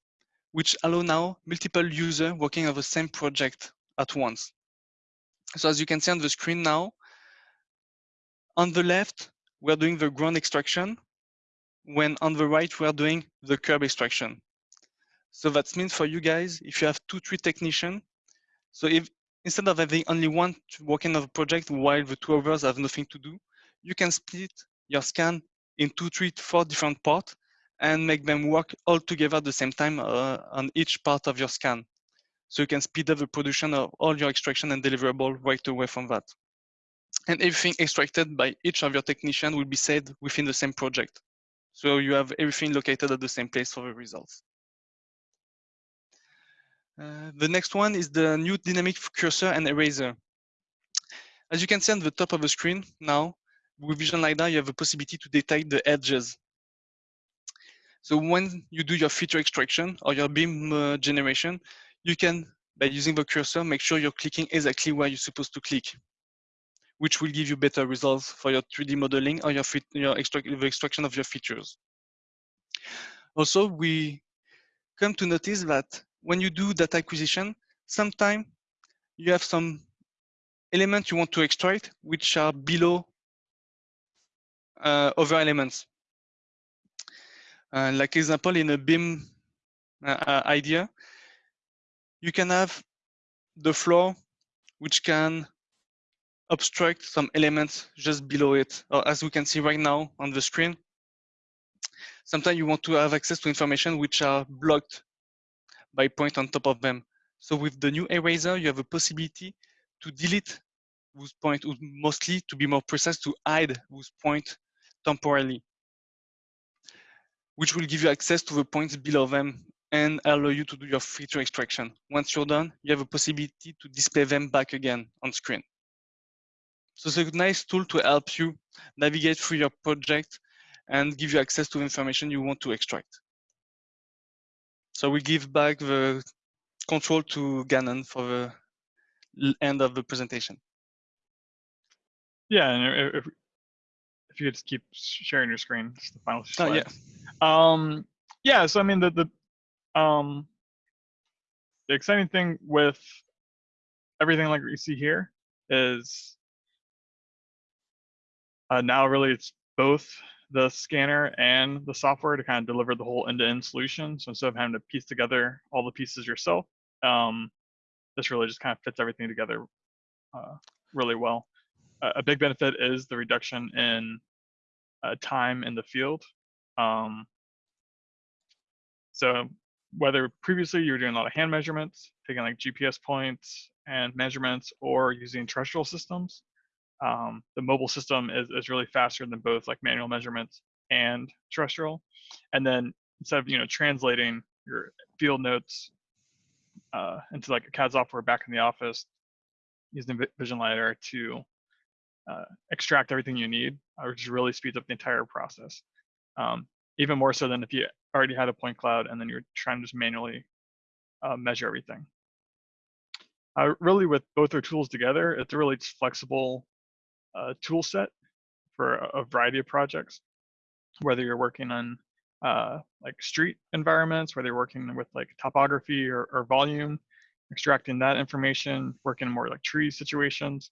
which allow now multiple users working on the same project at once. So as you can see on the screen now, on the left, we're doing the ground extraction, when on the right, we're doing the curb extraction. So that means for you guys, if you have two, three technicians, so if instead of having only one working on the project while the two others have nothing to do, you can split your scan in two, three, four different parts and make them work all together at the same time uh, on each part of your scan. So you can speed up the production of all your extraction and deliverable right away from that and everything extracted by each of your technicians will be saved within the same project. So you have everything located at the same place for the results. Uh, the next one is the new dynamic cursor and eraser. As you can see on the top of the screen now, with Vision LiDAR, you have the possibility to detect the edges. So when you do your feature extraction or your BIM uh, generation, you can, by using the cursor, make sure you're clicking exactly where you're supposed to click, which will give you better results for your 3D modeling or your, your extract the extraction of your features. Also, we come to notice that when you do data acquisition, sometimes you have some elements you want to extract which are below uh, other elements. Uh, like example, in a BIM uh, idea, you can have the floor which can obstruct some elements just below it. Or as we can see right now on the screen, sometimes you want to have access to information which are blocked by point on top of them. So with the new eraser, you have a possibility to delete those point, mostly to be more precise, to hide those point temporarily, which will give you access to the points below them and allow you to do your feature extraction. Once you're done, you have a possibility to display them back again on screen. So it's a nice tool to help you navigate through your project and give you access to information you want to extract. So we give back the control to Gannon for the end of the presentation. Yeah, and if, if you could just keep sharing your screen, it's the final slide. Oh, yeah. Um, yeah, so I mean, the, the, um, the exciting thing with everything like you see here is uh, now really it's both the scanner and the software to kind of deliver the whole end-to-end solution. So instead of having to piece together all the pieces yourself, um, this really just kind of fits everything together uh, really well. Uh, a big benefit is the reduction in uh, time in the field. Um, so whether previously you were doing a lot of hand measurements, taking like GPS points and measurements, or using terrestrial systems, um, the mobile system is, is really faster than both like manual measurements and terrestrial. And then instead of you know translating your field notes uh, into like a CAD software back in the office, using Vision LiDAR to uh, extract everything you need, uh, which really speeds up the entire process. Um, even more so than if you already had a point cloud and then you're trying to just manually uh, measure everything. Uh, really, with both our tools together, it's really flexible uh, tool set for a, variety of projects, whether you're working on uh, like street environments, whether you're working with like topography or, or volume, extracting that information, working in more like tree situations.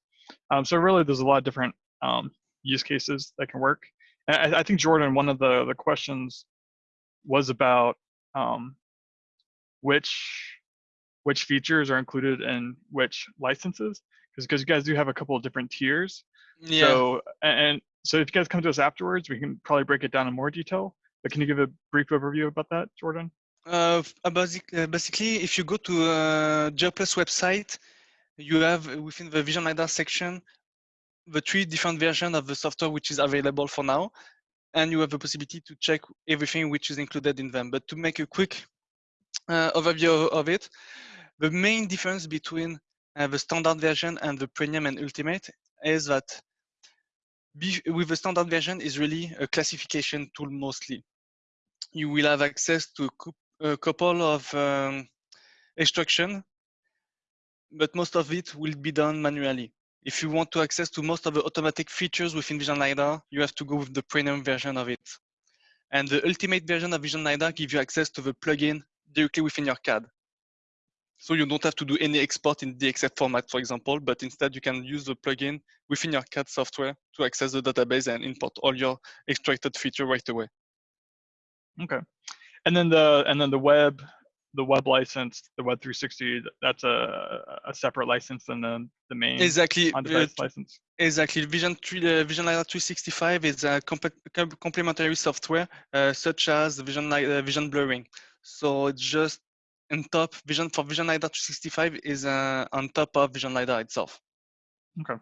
Um, so really, there's a lot of different um, use cases that can work. And I, I, think Jordan, one of the the questions was about um, which which features are included in which licenses, because because you guys do have a couple of different tiers. Yeah. So and so if you guys come to us afterwards, we can probably break it down in more detail. But can you give a brief overview about that, Jordan? Uh, basic, uh, basically, if you go to uh, Geoplus website, you have within the Vision LiDAR section the three different versions of the software which is available for now, and you have the possibility to check everything which is included in them. But to make a quick uh, overview of it, the main difference between uh, the standard version and the premium and ultimate is that with the standard version is really a classification tool mostly. You will have access to a couple of um, extraction, but most of it will be done manually. If you want to access to most of the automatic features within Vision LiDAR, you have to go with the premium version of it. And the ultimate version of Vision LiDAR gives you access to the plugin directly within your CAD. So you don't have to do any export in the DXF format, for example, but instead you can use the plugin within your CAD software to access the database and import all your extracted feature right away. Okay. And then the and then the web the web license, the Web 360, that's a, a separate license than the, the main exactly on-device uh, license. Exactly. Vision 3, uh, Vision LiDAR 365 is a comp complementary software uh, such as Vision uh, Vision blurring. So it's just on top Vision for Vision LiDAR 365 is uh, on top of Vision LiDAR itself. Okay.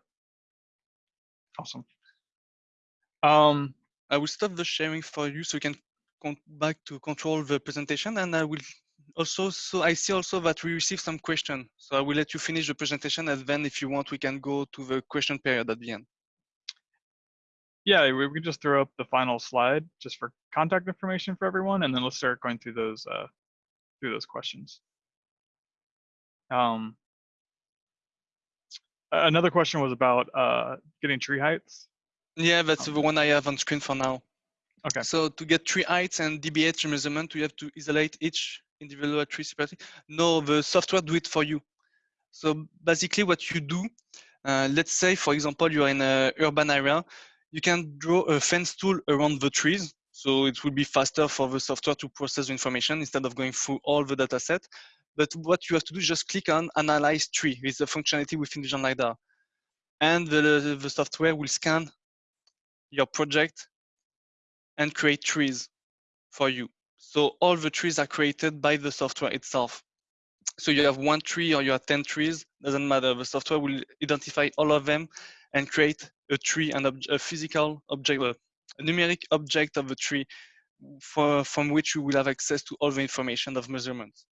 Awesome. Um, I will stop the sharing for you so you can come back to control the presentation and I will also, so I see also that we received some question. So I will let you finish the presentation and then if you want, we can go to the question period at the end. Yeah, we we can just throw up the final slide just for contact information for everyone, and then let's start going through those uh, through those questions. Um, another question was about uh, getting tree heights. Yeah, that's Um, the one I have on screen for now. Okay. So to get tree heights and DBH measurement, you have to isolate each individual tree separately. No, the software do it for you. So basically what you do, uh, let's say, for example, you're in an urban area, you can draw a fence tool around the trees. So it will be faster for the software to process the information instead of going through all the data set. But what you have to do is just click on analyze tree with the functionality within Vision LiDAR. And the, the software will scan your project and create trees for you. So all the trees are created by the software itself. So you have one tree or you have 10 trees, doesn't matter. The software will identify all of them and create a tree and a physical object, a a numeric object of the tree for, from which you will have access to all the information of measurements.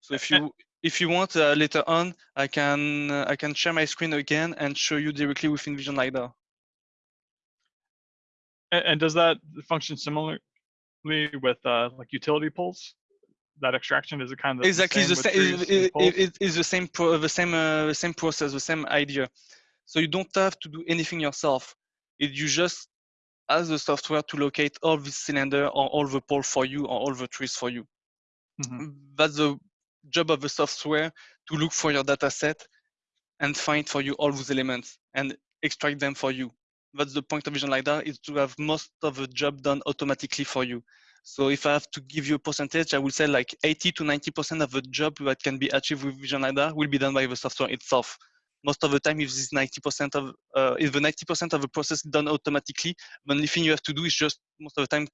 So if you if you want uh, later on, I can uh, I can share my screen again and show you directly within Vision LiDAR. And, and does that function similarly with uh, like utility poles? That extraction is it kind of exactly the same it, it, it's the same pro, the same uh, the same process the same idea so you don't have to do anything yourself it you just ask the software to locate all the cylinder or all the pole for you or all the trees for you Mhm. that's the job of the software to look for your data set and find for you all those elements and extract them for you that's the point of vision lidar is to have most of the job done automatically for you so if I have to give you a percentage, I would say like 80 to 90% of the job that can be achieved with Vision LiDAR will be done by the software itself. Most of the time, if this 90% of, uh, if the 90% of the process is done automatically, the only thing you have to do is just most of the time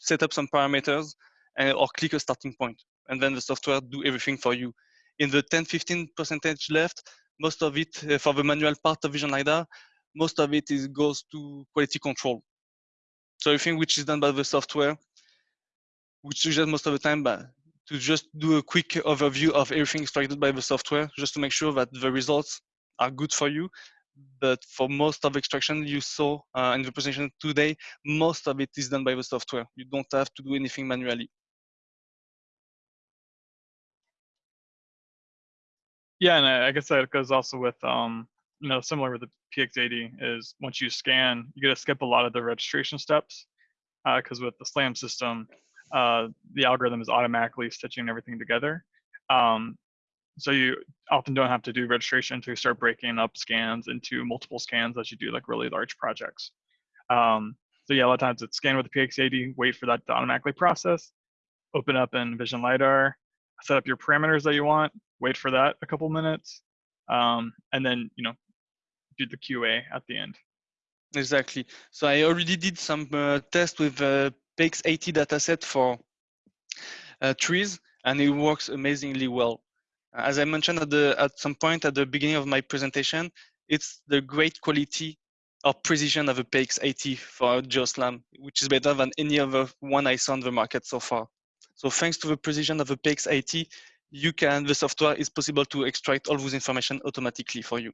set up some parameters and, or click a starting point, and then the software do everything for you. In the 10, 15 percentage left, most of it uh, for the manual part of Vision LiDAR, most of it is goes to quality control. So everything which is done by the software which is most of the time but to just do a quick overview of everything extracted by the software just to make sure that the results are good for you but for most of extraction you saw uh, in the presentation today most of it is done by the software you don't have to do anything manually Yeah, and I I guess that goes also with um, you know, similar with the PX80 is once you scan, you get to skip a lot of the registration steps because with the SLAM system, uh, the algorithm is automatically stitching everything together. Um, so you often don't have to do registration you start breaking up scans into multiple scans as you do like really large projects. Um, so yeah, a lot of times it's scan with the PX80, wait for that to automatically process, open up in Vision LiDAR, set up your parameters that you want, wait for that a couple minutes, um, and then you know do the QA at the end. exactly so i already did some uh, test with uh, px80 dataset for uh, trees and it works amazingly well as i mentioned at the at some point at the beginning of my presentation it's the great quality or precision of a px80 for geoslam which is better than any other one i saw on the market so far so thanks to the precision of the px80 you can the software is possible to extract all those information automatically for you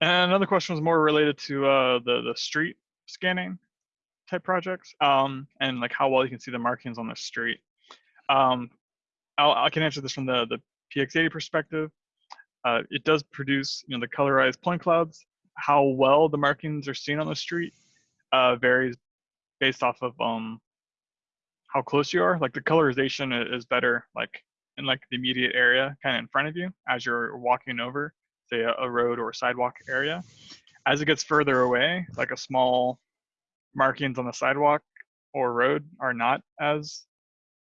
And another question was more related to uh, the the street scanning type projects, um, and like how well you can see the markings on the street. Um, I'll, I can answer this from the the PX80 perspective. Uh, it does produce you know the colorized point clouds. How well the markings are seen on the street uh, varies based off of um, how close you are. Like the colorization is better like in like the immediate area, kind of in front of you as you're walking over say a, a road or sidewalk area. As it gets further away, like a small markings on the sidewalk or road are not as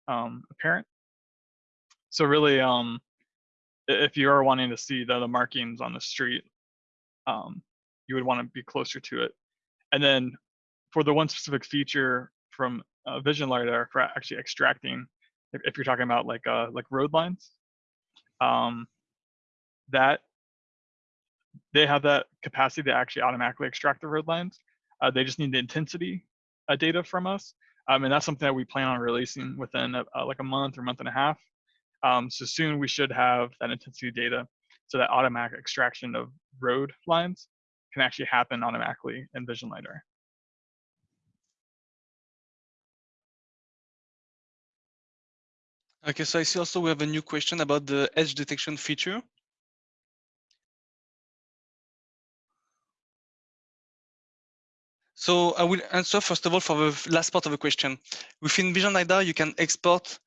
um, apparent. So really, um, if you are wanting to see the, the markings on the street, um, you would want to be closer to it. And then for the one specific feature from uh, Vision LiDAR for actually extracting, if, if you're talking about like uh, like road lines, um, that they have that capacity to actually automatically extract the road lines. Uh, they just need the intensity uh, data from us, um, and that's something that we plan on releasing within a, uh, like a month or month and a half. Um, so soon we should have that intensity data, So that automatic extraction of road lines can actually happen automatically in Vision LiDAR. Okay, so I see also we have a new question about the edge detection feature. So I will answer first of all for the last part of the question. Within Vision LiDAR, you can export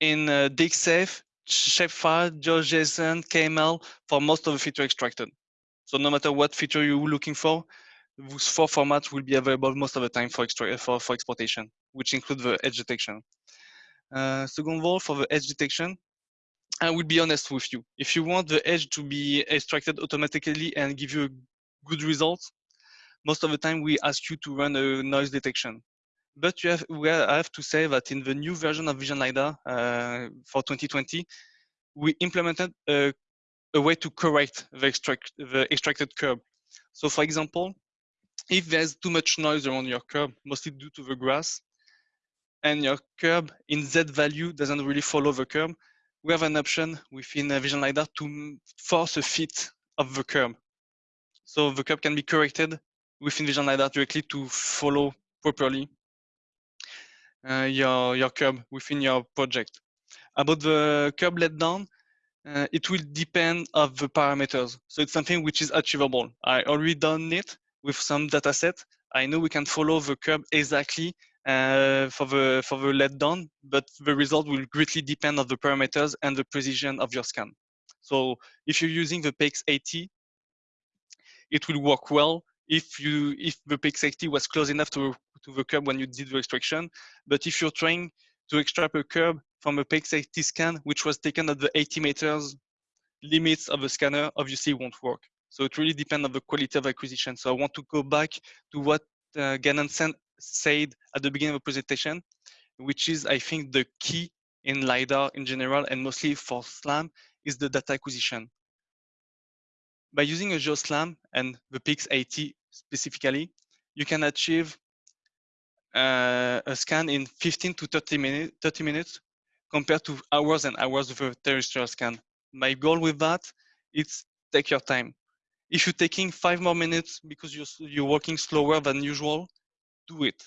in uh, DXF, shapefile, GeoJSON, KML for most of the feature extracted. So no matter what feature you're looking for, those four formats will be available most of the time for, for, for exportation, which include the edge detection. Uh, second of all, for the edge detection, I will be honest with you. If you want the edge to be extracted automatically and give you a good result, most of the time we ask you to run a noise detection. But you have, I have to say that in the new version of Vision LiDAR uh, for 2020, we implemented a, a, way to correct the, extract, the extracted curb. So for example, if there's too much noise around your curb, mostly due to the grass, and your curb in Z value doesn't really follow the curb, we have an option within Vision LiDAR to force a fit of the curb. So the curb can be corrected within Vision LiDAR directly to follow properly uh, your, your curb within your project. About the curb let down, uh, it will depend of the parameters. So it's something which is achievable. I already done it with some data set. I know we can follow the curb exactly uh, for the for the let down, but the result will greatly depend on the parameters and the precision of your scan. So if you're using the PX80, it will work well if you if the PX80 was close enough to to the curb when you did the extraction. But if you're trying to extract a curb from a PX80 scan, which was taken at the 80 meters limits of the scanner, obviously won't work. So it really depends on the quality of acquisition. So I want to go back to what uh, Gannon said at the beginning of the presentation, which is, I think, the key in LiDAR in general, and mostly for SLAM, is the data acquisition. By using a GeoSLAM and the PX80 specifically, you can achieve uh, a scan in 15 to 30, minute, 30 minutes compared to hours and hours of a terrestrial scan. My goal with that is take your time. If you're taking five more minutes because you're, you're working slower than usual, do it.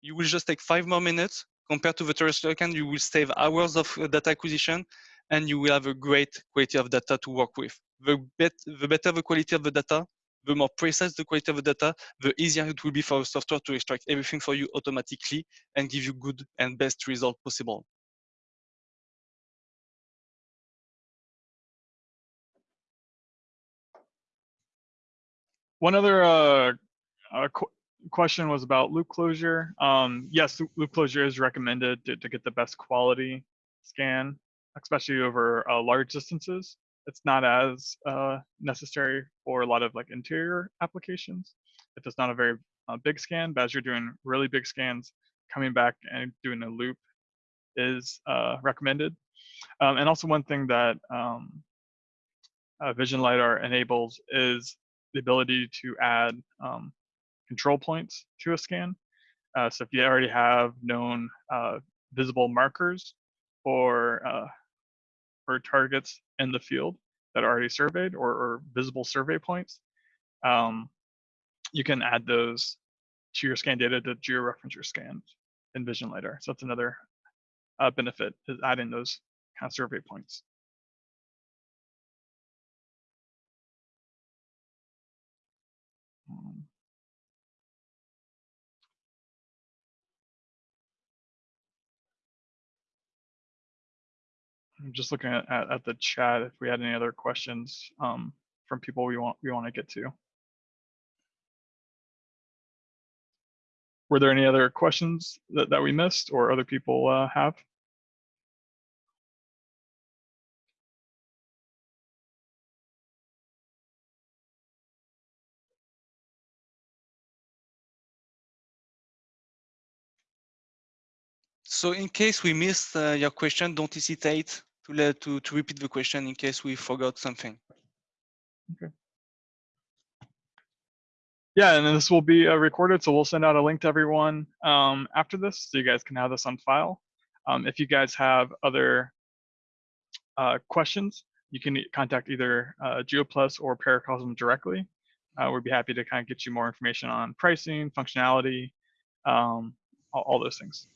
You will just take five more minutes compared to the terrestrial scan. You will save hours of uh, data acquisition and you will have a great quality of data to work with. The, bet the better the quality of the data, the more precise the quality of the data, the easier it will be for the software to extract everything for you automatically and give you good and best result possible. One other uh, uh, qu question was about loop closure. Um, yes, loop closure is recommended to, to, get the best quality scan, especially over uh, large distances. It's not as uh, necessary for a lot of like interior applications. If it's not a very uh, big scan, but as you're doing really big scans, coming back and doing a loop is uh, recommended. Um, and also one thing that um, Vision LiDAR enables is the ability to add um, control points to a scan. Uh, so if you already have known uh, visible markers for for targets in the field that are already surveyed or, or visible survey points, um, you can add those to your scan data to georeference your scans in Vision LiDAR. So that's another uh, benefit is adding those kind of survey points. I'm just looking at, at, at, the chat if we had any other questions um, from people we want we want to get to. Were there any other questions that, that we missed or other people uh, have? So in case we missed uh, your question, don't hesitate to, let, to, to repeat the question in case we forgot something. Okay. Yeah, and this will be uh, recorded, so we'll send out a link to everyone um, after this, so you guys can have this on file. Um, if you guys have other uh, questions, you can contact either uh, GeoPlus or Paracosm directly. Uh, we'd be happy to kind of get you more information on pricing, functionality, um, all, all those things.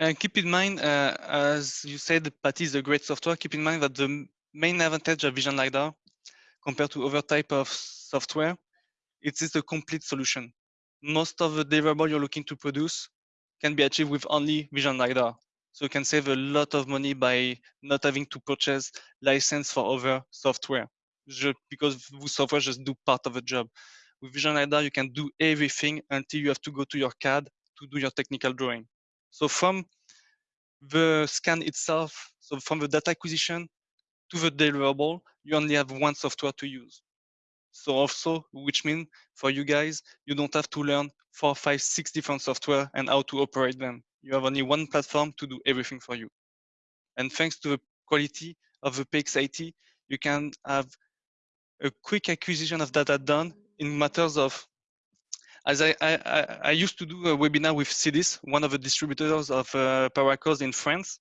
And keep in mind, uh, as you said, Patty is a great software. Keep in mind that the main advantage of Vision LiDAR compared to other type of software, it is a complete solution. Most of the deliverable you're looking to produce can be achieved with only Vision LiDAR. So you can save a lot of money by not having to purchase license for other software, because software just do part of the job. With Vision LiDAR, you can do everything until you have to go to your CAD to do your technical drawing. So from the scan itself, so from the data acquisition to the deliverable, you only have one software to use. So also, which means for you guys, you don't have to learn four, five, six different software and how to operate them. You have only one platform to do everything for you. And thanks to the quality of the PX80, you can have a quick acquisition of data done in matters of as I, I, I- used to do a webinar with CIDIS, one of the distributors of uh, Paracosm in France,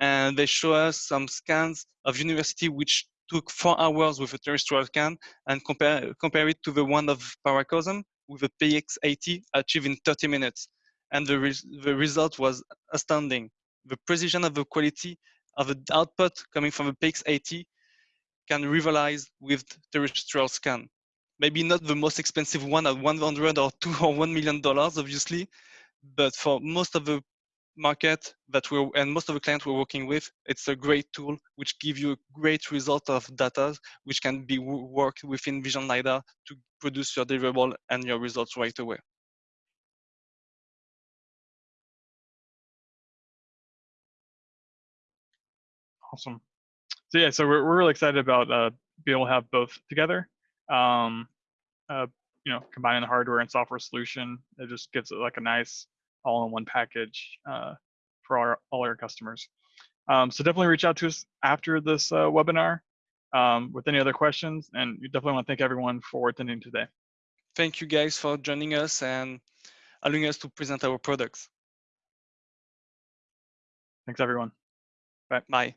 and they show us some scans of university which took four hours with a terrestrial scan and compare, compare it to the one of Paracosm with a PX80 achieved in 30 minutes. And the, the result was astounding. The precision of the quality of the output coming from the PX80 can rivalize with terrestrial scan maybe not the most expensive one at 100 or 2 or 1 million dollars obviously but for most of the market that we're and most of the clients we're working with it's a great tool which give you a great result of data which can be worked within vision lidar to produce your deliverable and your results right away Awesome. So yeah, so we're, we're really excited about uh, being able to have both together. Um, uh, you know, combining the hardware and software solution, it just gives it like a nice all-in-one package uh, for our, all our customers. Um, so definitely reach out to us after this uh, webinar um, with any other questions, and you definitely want to thank everyone for attending today. thank you guys for joining us and allowing us to present our products Thanks everyone. Bye. Bye